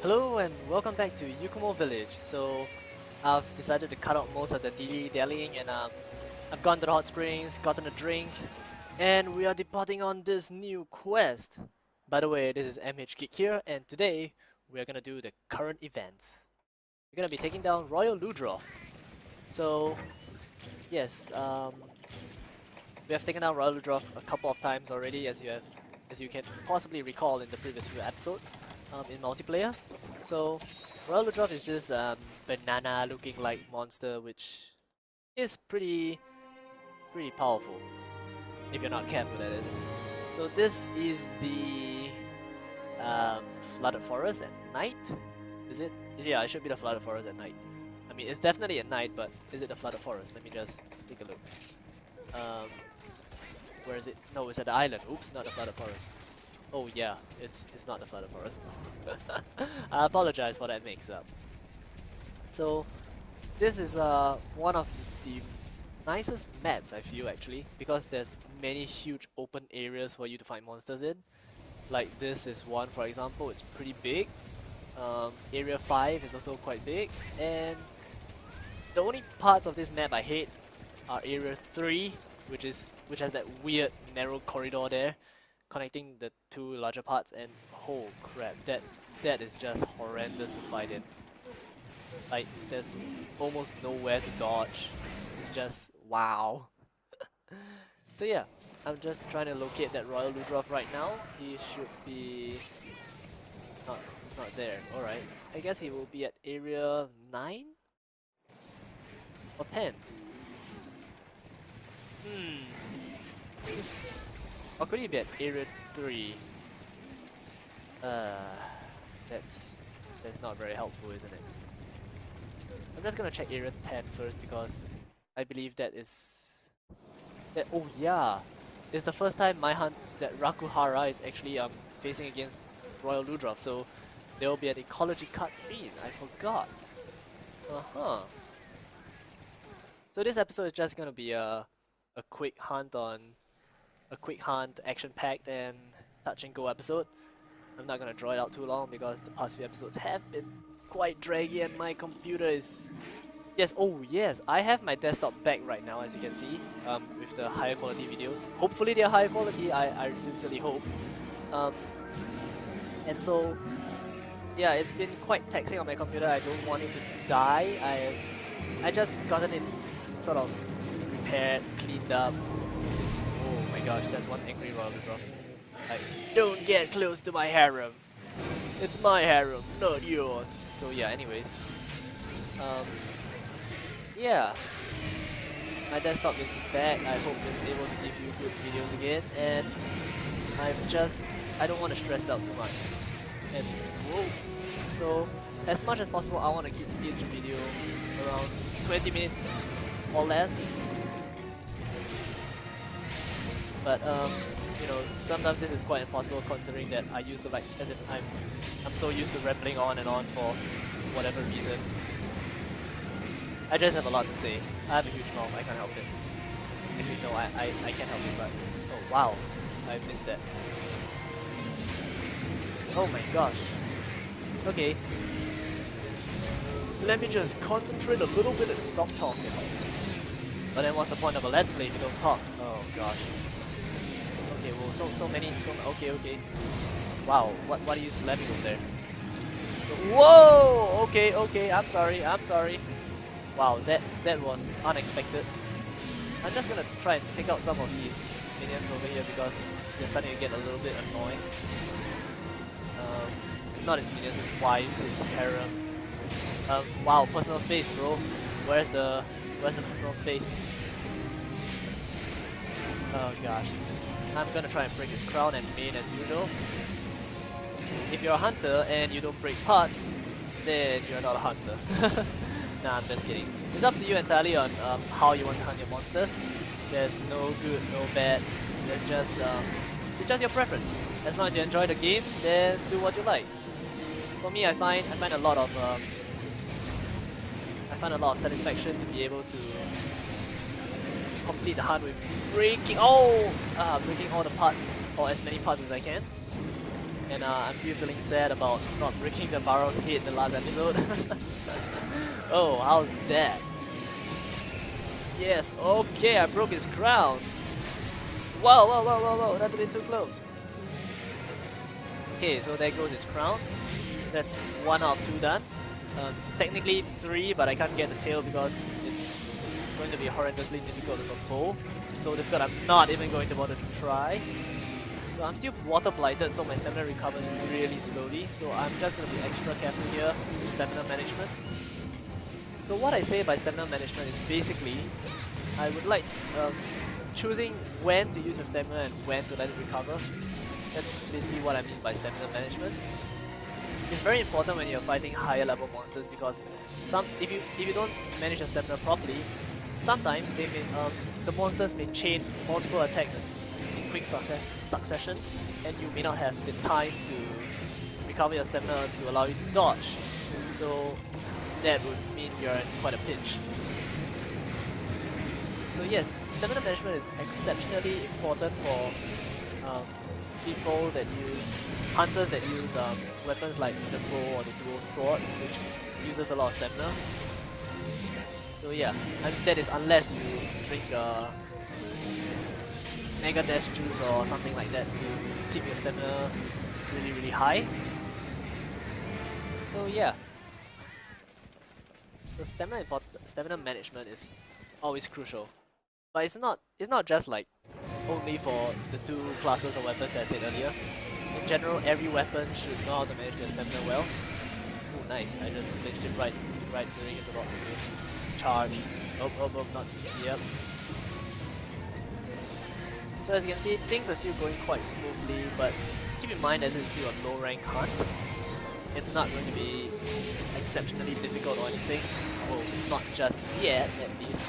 Hello and welcome back to Yukumo Village. So I've decided to cut out most of the dilly dallying and um, I've gone to the hot springs, gotten a drink, and we are departing on this new quest. By the way, this is MH Geek here, and today we are gonna do the current events. We're gonna be taking down Royal Ludroth. So yes, um, we have taken down Royal Ludroth a couple of times already, as you have, as you can possibly recall in the previous few episodes um, in multiplayer. So Royal Ludroth is this um, banana looking like monster which is pretty pretty powerful if you're not careful that is. So this is the um, flooded forest at night. Is it? Yeah, it should be the flooded forest at night. I mean, it's definitely at night, but is it the flooded forest? Let me just take a look. Um, where is it? No, it's at the island. Oops, not the flooded forest. Oh yeah, it's it's not the flooded forest. I apologize for that mix-up. So, this is uh one of the nicest maps I feel actually because there's many huge open areas for you to find monsters in. Like this is one for example, it's pretty big. Um, area 5 is also quite big and the only parts of this map I hate are area 3 which is which has that weird narrow corridor there connecting the two larger parts and oh crap that that is just horrendous to fight in. Like there's almost nowhere to dodge. It's, it's just wow. So yeah I'm just trying to locate that Royal Ludroth right now. He should be not he's not there. Alright. I guess he will be at area 9 or 10 hmm or could he be at area 3? Uh, that's that's not very helpful, isn't it? I'm just gonna check area 10 first because I believe that is... That, oh yeah! It's the first time my hunt that Rakuhara is actually um facing against Royal Ludroth, so there will be an ecology cutscene. I forgot. Uh-huh. So this episode is just gonna be a, a quick hunt on a quick hunt, action-packed and touch and go episode. I'm not gonna draw it out too long because the past few episodes have been quite draggy and my computer is... Yes, oh yes, I have my desktop back right now as you can see um, with the higher quality videos. Hopefully they're higher quality, I, I sincerely hope. Um, and so, yeah, it's been quite taxing on my computer. I don't want it to die. I, I just gotten it sort of repaired, cleaned up, gosh, that's one angry Royal drop. Like, don't get close to my harem. It's my harem, not yours. So yeah, anyways. Um, yeah. My desktop is back. I hope it's able to give you good videos again. And I'm just, I don't want to stress it out too much. And whoa. So as much as possible, I want to keep each video around 20 minutes or less but um, you know, sometimes this is quite impossible considering that I used to like, as in I'm, I'm so used to rambling on and on for whatever reason. I just have a lot to say. I have a huge mouth, I can't help it. Actually, no, I, I, I can't help it, but... Oh, wow. I missed that. Oh my gosh. Okay. Let me just concentrate a little bit and stop talking. But then what's the point of a let's play if you don't talk? Oh gosh. Okay, well, so so many, so okay, okay. Wow, what what are you slamming over there? Whoa! Okay, okay. I'm sorry. I'm sorry. Wow, that that was unexpected. I'm just gonna try and take out some of these minions over here because they're starting to get a little bit annoying. Um, not his minions, his wives, his harem. Um, wow, personal space, bro. Where's the where's the personal space? Oh gosh. I'm gonna try and break his crown and main as usual. If you're a hunter and you don't break parts, then you're not a hunter. nah, I'm just kidding. It's up to you entirely on um, how you want to hunt your monsters. There's no good, no bad. There's just um, it's just your preference. As long as you enjoy the game, then do what you like. For me, I find I find a lot of um, I find a lot of satisfaction to be able to the hunt with breaking, oh, uh, breaking all the parts, or as many parts as I can. And uh, I'm still feeling sad about not breaking the Barroth's head in the last episode. oh, how's that? Yes, okay, I broke his crown. Whoa, whoa, whoa, whoa, whoa, that's a bit too close. Okay, so there goes his crown. That's one out of two done. Um, technically three, but I can't get the tail because going to be horrendously difficult a bow. So difficult, I'm not even going to bother to try. So I'm still water blighted, so my stamina recovers really slowly. So I'm just going to be extra careful here with stamina management. So what I say by stamina management is basically, I would like um, choosing when to use your stamina and when to let it recover. That's basically what I mean by stamina management. It's very important when you're fighting higher level monsters because some if you if you don't manage your stamina properly, sometimes they may um, the monsters may chain multiple attacks in quick succession and you may not have the time to recover your stamina to allow you to dodge. So that would mean you're in quite a pinch. So yes, stamina management is exceptionally important for um, people that use, hunters that use um, weapons like the bow or the dual swords, which uses a lot of stamina. So yeah, that is unless you drink uh, Mega Dash juice or something like that to keep your stamina really really high. So yeah. So stamina stamina management is always crucial. But it's not it's not just like only for the two classes of weapons that I said earlier. In general, every weapon should know how to manage their stamina well. Oh nice, I just flinched it right right during it's about to charge. Oh oh oh not yep. So as you can see, things are still going quite smoothly, but keep in mind that it's still a low rank hunt. It's not going to be exceptionally difficult or anything. Well, not just yet, at least.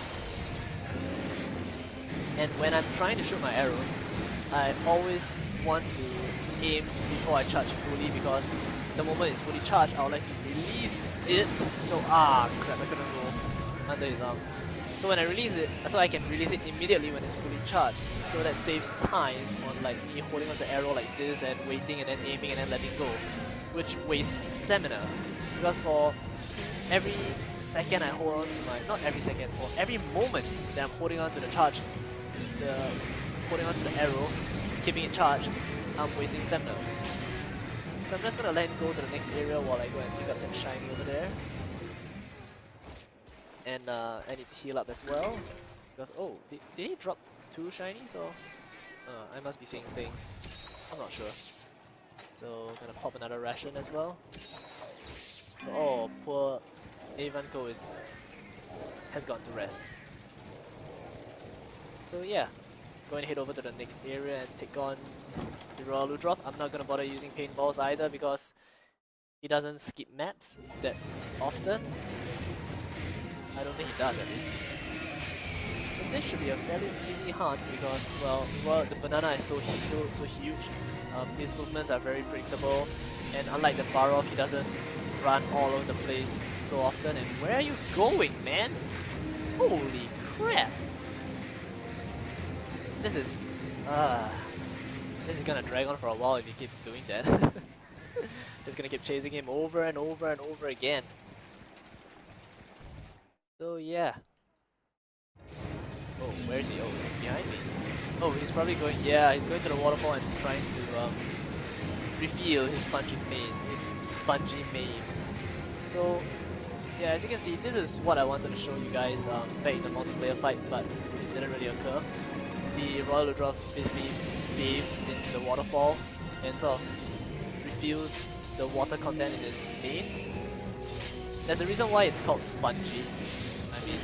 And when I'm trying to shoot my arrows, I always want to aim before I charge fully because the moment it's fully charged, I'll like to release it. So, ah, crap, I couldn't his arm. So when I release it, so I can release it immediately when it's fully charged. So that saves time on like me holding on the arrow like this and waiting and then aiming and then letting go. Which wastes stamina. Because for every second I hold on to my, not every second, for every moment that I'm holding on to the charge, the holding on to the arrow, keeping it charged, I'm wasting stamina. So I'm just gonna let go to the next area while I go and pick up that shiny over there and uh, I need to heal up as well. Because, oh, did, did he drop two shinies or? Uh, I must be seeing things. I'm not sure. So, gonna pop another ration as well. Oh, poor Avanko is has gone to rest. So yeah, going to head over to the next area and take on the Royal Ludroth. I'm not gonna bother using paintballs either because he doesn't skip maps that often. I don't think he does at least. But this should be a fairly easy hunt because, well, well the banana is so huge, so huge. Um, his movements are very predictable, and unlike the Barroth, he doesn't run all over the place so often. And where are you going, man? Holy crap! This is, uh, this is gonna drag on for a while if he keeps doing that. Just gonna keep chasing him over and over and over again. So yeah. Oh, where is he? Oh, he's behind me. Oh, he's probably going, yeah, he's going to the waterfall and trying to um, refill his spongy mane, his spongy mane. So, yeah, as you can see, this is what I wanted to show you guys um, back in the multiplayer fight, but it didn't really occur. The Royal Ludroth basically bathes in the waterfall and sort of refills the water content in his mane. There's a reason why it's called spongy, I mean,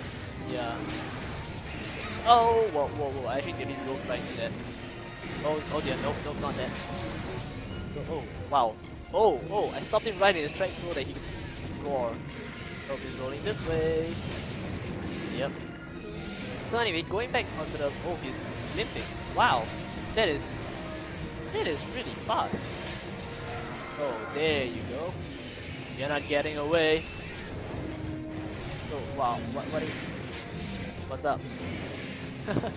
yeah. Oh, whoa, whoa, whoa, I actually didn't roll right into that. Oh, oh dear, nope, nope, not that. Oh, oh, wow. Oh, oh, I stopped him right in his tracks so that he could roar. Oh, he's rolling this way. Yep. So anyway, going back onto the... Oh, he's, he's limping. Wow, that is... That is really fast. Oh, there you go. You're not getting away. Oh, wow, what, what are you... What's up?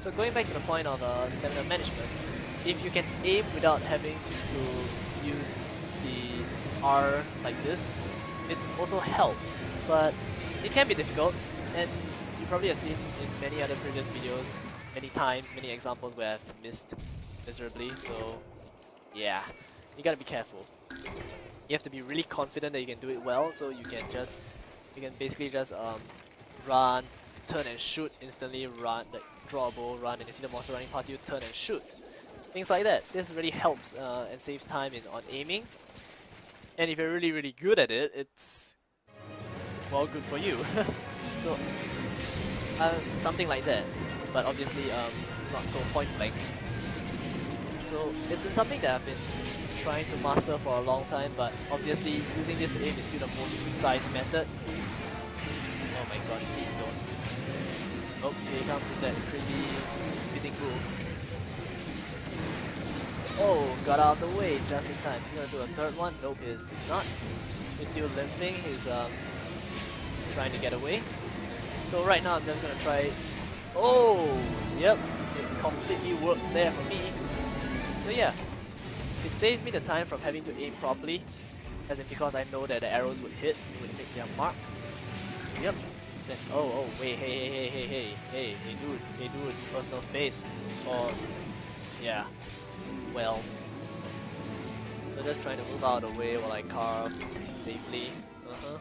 so going back to the point of uh, stamina management, if you can aim without having to use the R like this, it also helps, but it can be difficult, and you probably have seen in many other previous videos, many times, many examples where I've missed miserably, so yeah, you gotta be careful. You have to be really confident that you can do it well, so you can just, you can basically just um, run, turn and shoot instantly, run, like draw a bow, run, and you see the monster running past you, turn and shoot. Things like that. This really helps uh, and saves time in on aiming. And if you're really, really good at it, it's well good for you. so uh, something like that. But obviously um, not so point blank. So it's been something that I've been trying to master for a long time, but obviously using this to aim is still the most precise method. Oh my gosh, please don't. Oh, here he comes with that crazy spitting move. Oh, got out of the way just in time. He's gonna do a third one. Nope, he's not. He's still limping. He's um trying to get away. So right now I'm just gonna try. Oh, yep, it completely worked there for me. So yeah, it saves me the time from having to aim properly, as in because I know that the arrows would hit, would hit their mark. Yep. Then, oh, oh, wait, hey, hey, hey, hey, hey, hey, hey, dude, hey, dude, personal space. Or, yeah, well. So just trying to move out of the way while I carve safely. Uh-huh.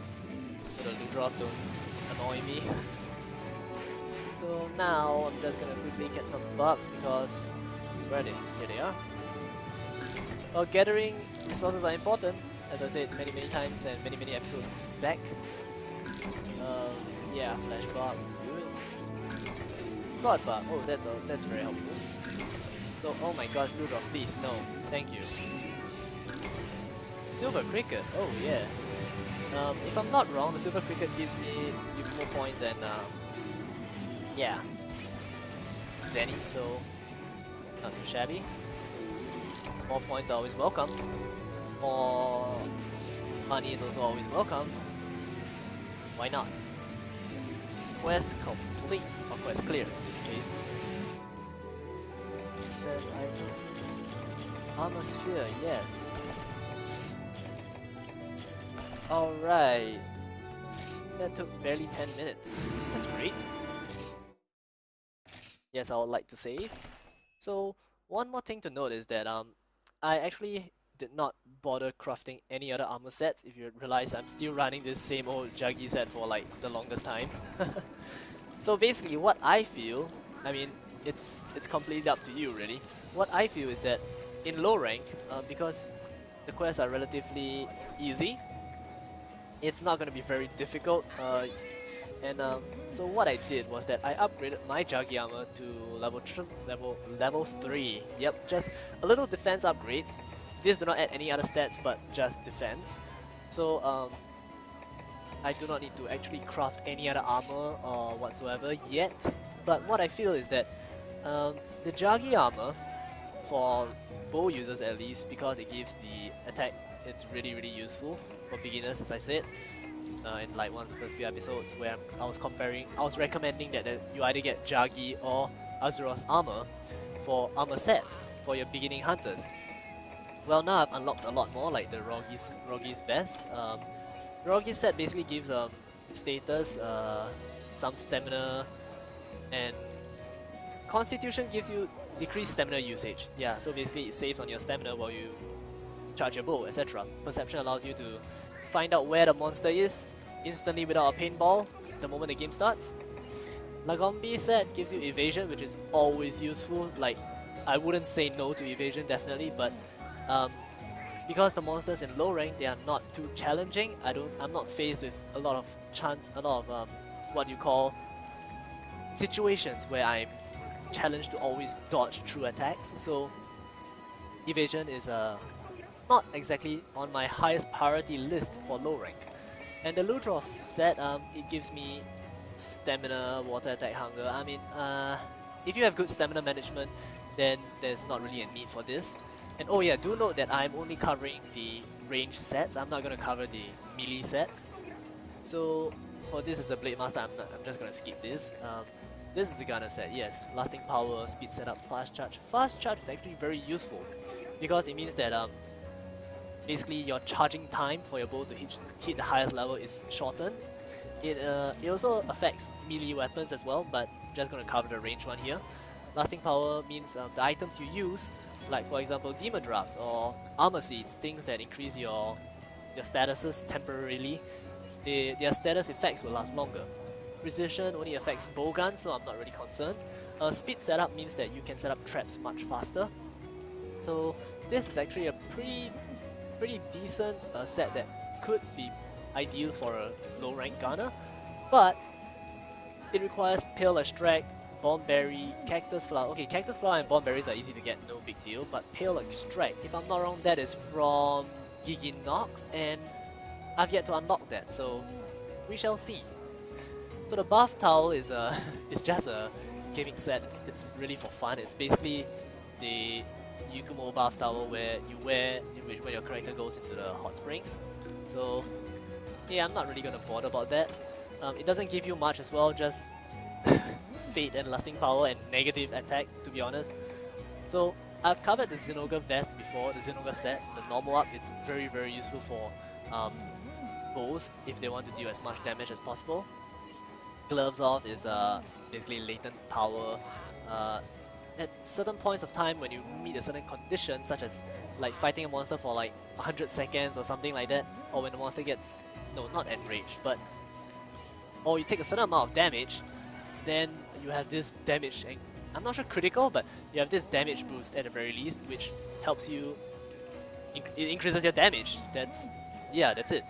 So the Ludroth don't annoy me. So now I'm just gonna quickly catch some bugs because where are they? Here they are. Well, gathering resources are important, as I said many many times and many many episodes back. Um, yeah, flash good. God bug, oh that's uh, that's very helpful. So, oh my gosh, Ludroth, please, no, thank you. Silver Cricket, oh yeah. Um, if I'm not wrong, the Silver Cricket gives me more points and um, yeah, Zenny, so not too shabby more points are always welcome. More money is also always welcome. Why not? Quest complete, or quest clear in this case. It says items. Armor sphere, yes. Alright. That took barely 10 minutes. That's great. Yes, I would like to save. So, one more thing to note is that um, I actually did not bother crafting any other armor sets if you realize I'm still running this same old Jaggi set for like the longest time. so basically what I feel, I mean it's it's completely up to you really. What I feel is that in low rank, uh, because the quests are relatively easy, it's not going to be very difficult. Uh, and um, so what I did was that I upgraded my Jaggi armor to level level level 3. Yep, just a little defense upgrades. This do not add any other stats but just defense. So um, I do not need to actually craft any other armor or whatsoever yet. But what I feel is that um, the armor, for bow users at least, because it gives the attack, it's really really useful for beginners as I said uh, in like one of the first few episodes where I was comparing, I was recommending that, that you either get Jaggi or Arzuros armor for armor sets for your beginning hunters. Well now I've unlocked a lot more like the Rogi's, Rogi's vest. Um, Rogi's set basically gives um, status, uh, some stamina, and Constitution gives you decreased stamina usage. Yeah, so basically it saves on your stamina while you charge your bow, etc. Perception allows you to find out where the monster is instantly without a paintball the moment the game starts. Lagombi set gives you evasion, which is always useful. Like, I wouldn't say no to evasion, definitely, but um, because the monsters in low rank, they are not too challenging. I don't, I'm not faced with a lot of chance, a lot of um, what you call situations where I'm challenged to always dodge through attacks. So evasion is a not exactly on my highest priority list for low rank. And the Ludroth set, um, it gives me stamina, water attack, hunger. I mean, uh, if you have good stamina management, then there's not really a need for this. And oh yeah, do note that I'm only covering the range sets. I'm not going to cover the melee sets. So for this is a Blade Master, I'm, not, I'm just going to skip this. Um, This is the Gunner set, yes. Lasting power, speed setup, fast charge. Fast charge is actually very useful because it means that um, basically your charging time for your bow to hit, hit the highest level is shortened. It, uh, it also affects melee weapons as well, but I'm just going to cover the range one here. Lasting power means um, the items you use, like for example demon drafts or armor seeds, things that increase your your statuses temporarily, they, their status effects will last longer. Precision only affects bowguns, so I'm not really concerned. Uh, speed setup means that you can set up traps much faster. So this is actually a pretty pretty decent uh, set that could be ideal for a low rank gunner, but it requires Pale Extract, Bomb Berry, Cactus Flower. Okay, Cactus Flower and Bomb Berries are easy to get, no big deal, but Pale Extract, if I'm not wrong, that is from Gigginox, and I've yet to unlock that, so we shall see. So the bath towel is a it's just a gimmick set. It's, it's really for fun. It's basically the Yukumo bath towel where you wear when your character goes into the hot springs. So yeah, I'm not really gonna bother about that. Um, it doesn't give you much as well, just fate and lasting power and negative attack to be honest. So I've covered the Zinogre vest before, the Zinogre set, the normal up, it's very very useful for um, bows if they want to deal as much damage as possible. Gloves off is uh, basically latent power. Uh, at certain points of time when you meet a certain condition, such as like fighting a monster for like 100 seconds or something like that, or when the monster gets, no, not enraged, but, or you take a certain amount of damage, then you have this damage, and I'm not sure critical, but you have this damage boost at the very least, which helps you, it increases your damage, that's, yeah, that's it.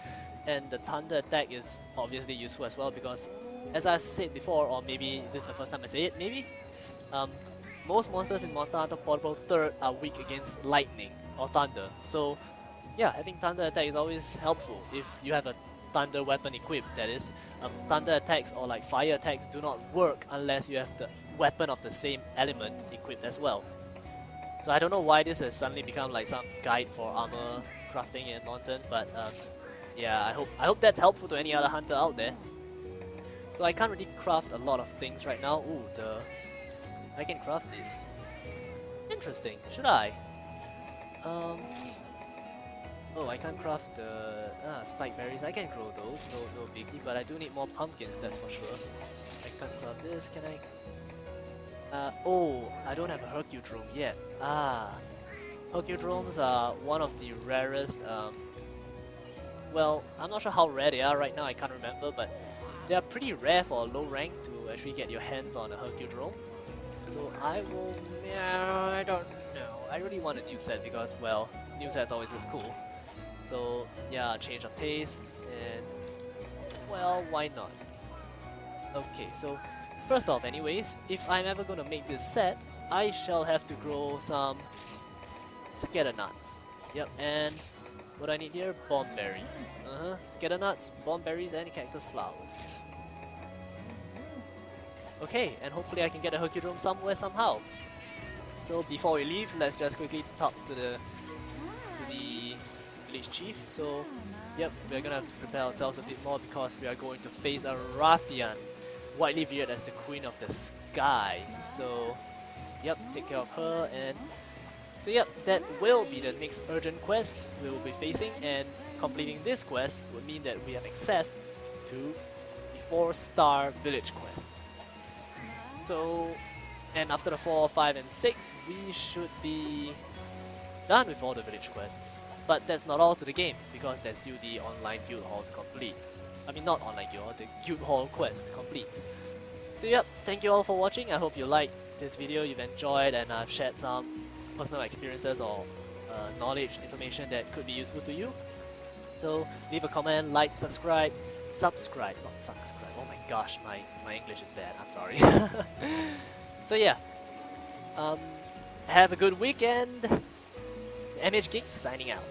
And the thunder attack is obviously useful as well because as I said before, or maybe this is the first time I say it, maybe, um, most monsters in Monster Hunter Portable 3rd are weak against lightning or thunder. So yeah, I think thunder attack is always helpful if you have a thunder weapon equipped, that is. Um, thunder attacks or like fire attacks do not work unless you have the weapon of the same element equipped as well. So I don't know why this has suddenly become like some guide for armor crafting and nonsense, but um, yeah, I hope I hope that's helpful to any other hunter out there. So I can't really craft a lot of things right now. Ooh, the... I can craft this. Interesting. Should I? Um... Oh, I can't craft the ah, spike berries. I can grow those, no no biggie, but I do need more pumpkins, that's for sure. I can't craft this, can I? Uh, oh, I don't have a Hercudrome yet. Ah, Hercudromes are one of the rarest, um, well, I'm not sure how rare they are right now, I can't remember, but they are pretty rare for a low rank to actually get your hands on a Hercudrome. So I will... Yeah, I don't know. I really want a new set because, well, new sets always look cool. So yeah, change of taste and... Well, why not? Okay, so first off anyways, if I'm ever gonna make this set, I shall have to grow some scatter nuts. Yep, and what I need here? Bomb berries. Uh-huh. Scatter nuts, bomb berries, and cactus flowers. Okay, and hopefully I can get a Hercudrome somewhere somehow. So before we leave, let's just quickly talk to the to the village chief. So, yep, we're gonna have to prepare ourselves a bit more because we are going to face a Rathian, widely viewed as the queen of the sky. So, yep, take care of her and so yep, that will be the next urgent quest we will be facing and completing this quest would mean that we have access to the 4 star village quests. So, and after the 4, 5 and 6, we should be done with all the village quests. But that's not all to the game, because there's still the online guild hall to complete. I mean not online guild hall, the guild hall quest to complete. So yep, thank you all for watching, I hope you liked this video, you've enjoyed and I've shared some personal experiences or uh, knowledge, information that could be useful to you. So leave a comment, like, subscribe, subscribe, not subscribe. Oh my gosh, my, my English is bad, I'm sorry. so yeah, um, have a good weekend. MH Geek signing out.